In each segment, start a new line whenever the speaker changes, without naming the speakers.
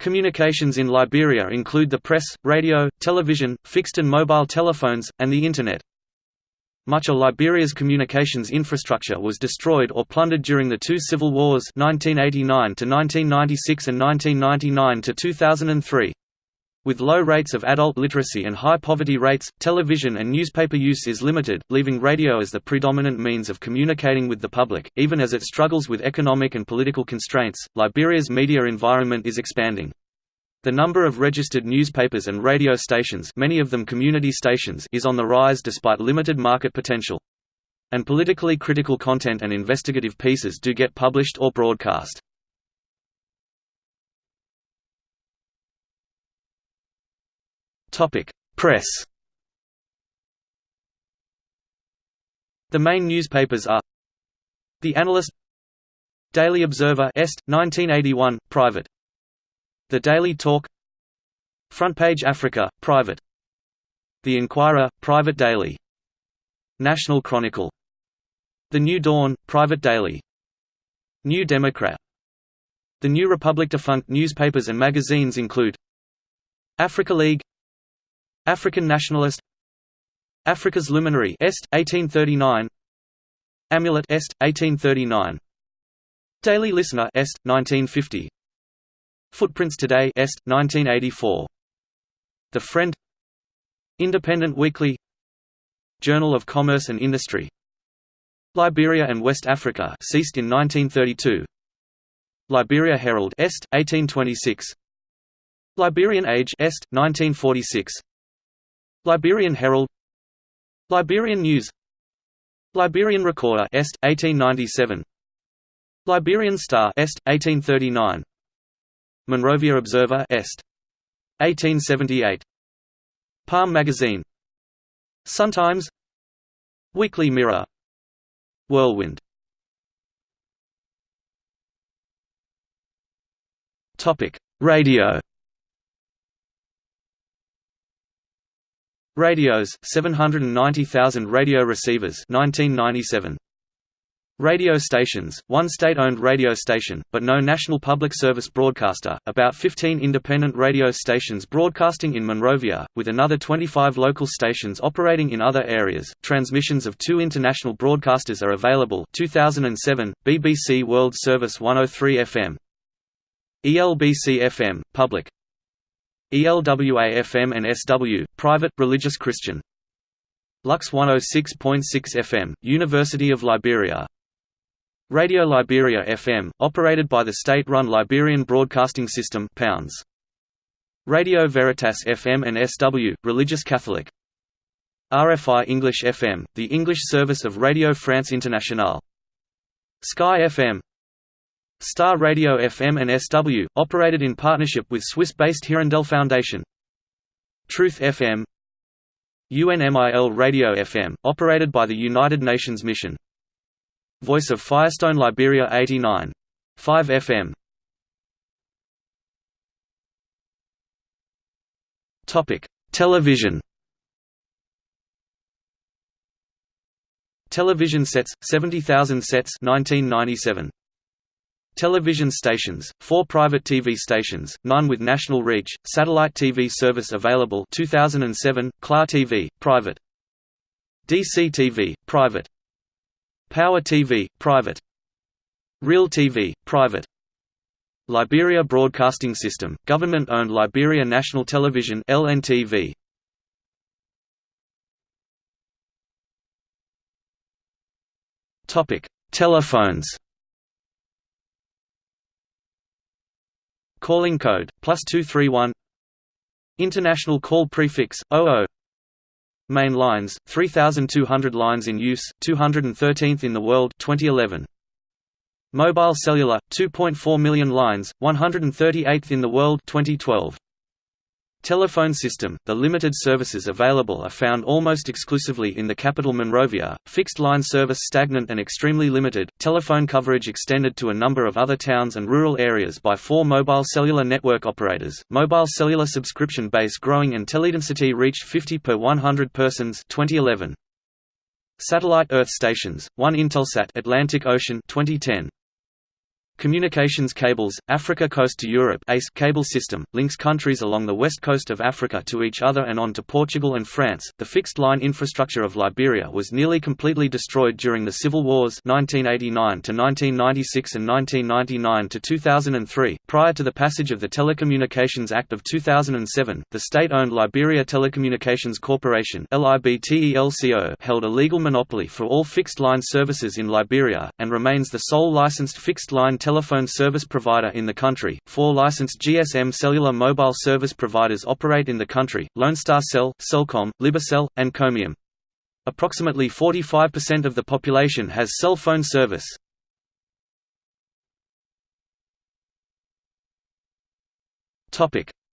Communications in Liberia include the press, radio, television, fixed and mobile telephones, and the Internet. Much of Liberia's communications infrastructure was destroyed or plundered during the two civil wars 1989 to 1996 and 1999 to 2003. With low rates of adult literacy and high poverty rates, television and newspaper use is limited, leaving radio as the predominant means of communicating with the public. Even as it struggles with economic and political constraints, Liberia's media environment is expanding. The number of registered newspapers and radio stations, many of them community stations, is on the rise despite limited market potential. And politically critical content and investigative pieces do get published or broadcast. Press. The main newspapers are The Analyst Daily Observer Est 1981 private. The Daily Talk Front Page Africa private. The Inquirer private daily. National Chronicle. The New Dawn private daily. New Democrat. The New Republic defunct newspapers and magazines include Africa League African Nationalist Africa's Luminary Est 1839 Amulet Est 1839 Daily Listener Est 1950 Footprints Today Est 1984 The Friend Independent Weekly Journal of Commerce and Industry Liberia and West Africa ceased in 1932 Liberia Herald Est 1826 Liberian Age Est 1946 Liberian Herald Liberian News Liberian Recorder Est 1897 Liberian Star Est 1839 Monrovia Observer Est 1878 Palm Magazine Sun-Times Weekly Mirror Whirlwind. Topic Radio Radios 790,000 radio receivers 1997 Radio stations, one state-owned radio station, but no national public service broadcaster, about 15 independent radio stations broadcasting in Monrovia, with another 25 local stations operating in other areas. Transmissions of two international broadcasters are available. 2007, BBC World Service 103 FM ELBC FM, public ELWA-FM and SW, private, religious Christian. Lux 106.6 FM, University of Liberia. Radio Liberia FM, operated by the state-run Liberian Broadcasting System pounds. Radio Veritas FM and SW, religious Catholic. RFI English FM, the English service of Radio France Internationale. Sky FM, Star Radio FM and SW, operated in partnership with Swiss-based Hirondelle Foundation. Truth FM UNMIL Radio FM, operated by the United Nations Mission. Voice of Firestone Liberia 89. 5 FM Television Television sets, 70,000 sets 1997. Television stations, four private TV stations, none with national reach, satellite TV service available 2007, Klar TV, private DC TV, private Power TV, private Real TV, private Liberia Broadcasting System, government-owned Liberia National Television LNTV. Topic: Telephones. Calling code, plus 231 International call prefix, 00 Main lines, 3,200 lines in use, 213th in the world 2011. Mobile cellular, 2.4 million lines, 138th in the world 2012. Telephone system – The limited services available are found almost exclusively in the capital Monrovia, fixed-line service stagnant and extremely limited, telephone coverage extended to a number of other towns and rural areas by four mobile cellular network operators, mobile cellular subscription base growing and teledensity reached 50 per 100 persons 2011. Satellite Earth stations, 1 Intelsat Atlantic Ocean 2010. Communications Cables, Africa Coast to Europe ACE cable system, links countries along the west coast of Africa to each other and on to Portugal and France. The fixed line infrastructure of Liberia was nearly completely destroyed during the civil wars 1989 to 1996 and 1999 to 2003. Prior to the passage of the Telecommunications Act of 2007, the state-owned Liberia Telecommunications Corporation (LIBTELCO) held a legal monopoly for all fixed line services in Liberia and remains the sole licensed fixed line telephone service provider in the country. Four licensed GSM cellular mobile service providers operate in the country Lone Star Cell, Cellcom, Libercell, and Comium. Approximately 45% of the population has cell phone service.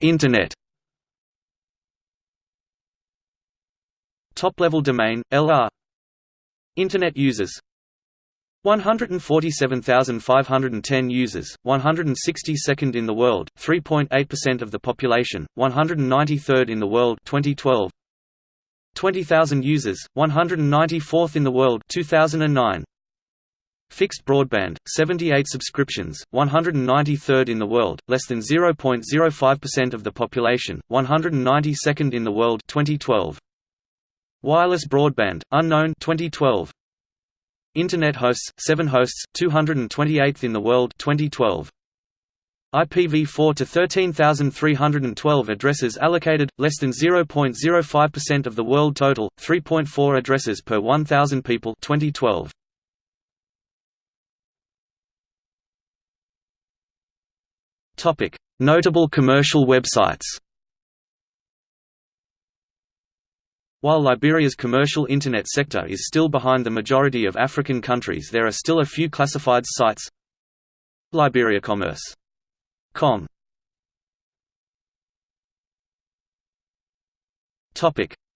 Internet Top-level domain, LR Internet users 147,510 users, 162nd in the world, 3.8% of the population, 193rd in the world 2012. 20,000 users, 194th in the world 2009. Fixed broadband, 78 subscriptions, 193rd in the world, less than 0.05% of the population, 192nd in the world 2012. Wireless broadband, unknown 2012. Internet hosts, 7 hosts, 228th in the world 2012. IPv4 to 13,312 addresses allocated, less than 0.05% of the world total, 3.4 addresses per 1,000 people 2012. Notable commercial websites While Liberia's commercial Internet sector is still behind the majority of African countries there are still a few classified sites Liberia Commerce. Com.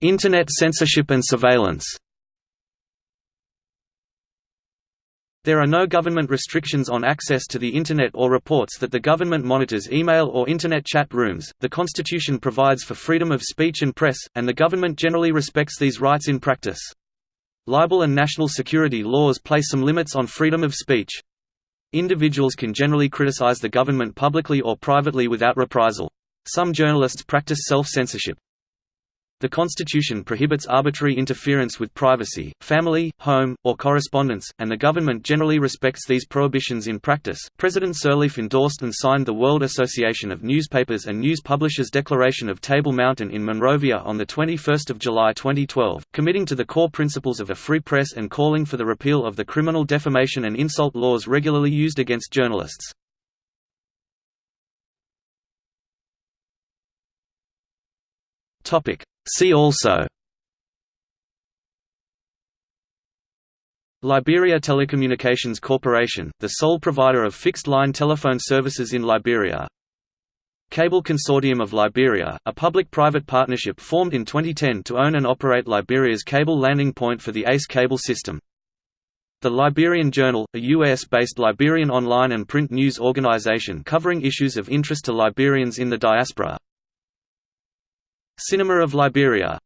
Internet censorship and surveillance There are no government restrictions on access to the Internet or reports that the government monitors email or Internet chat rooms. The Constitution provides for freedom of speech and press, and the government generally respects these rights in practice. Libel and national security laws place some limits on freedom of speech. Individuals can generally criticize the government publicly or privately without reprisal. Some journalists practice self-censorship. The Constitution prohibits arbitrary interference with privacy, family, home, or correspondence, and the government generally respects these prohibitions in practice. President Sirleaf endorsed and signed the World Association of Newspapers and News Publishers Declaration of Table Mountain in Monrovia on the 21st of July 2012, committing to the core principles of a free press and calling for the repeal of the criminal defamation and insult laws regularly used against journalists. Topic: See also Liberia Telecommunications Corporation, the sole provider of fixed-line telephone services in Liberia Cable Consortium of Liberia, a public-private partnership formed in 2010 to own and operate Liberia's cable landing point for the ACE cable system The Liberian Journal, a U.S.-based Liberian online and print news organization covering issues of interest to Liberians in the diaspora Cinema of Liberia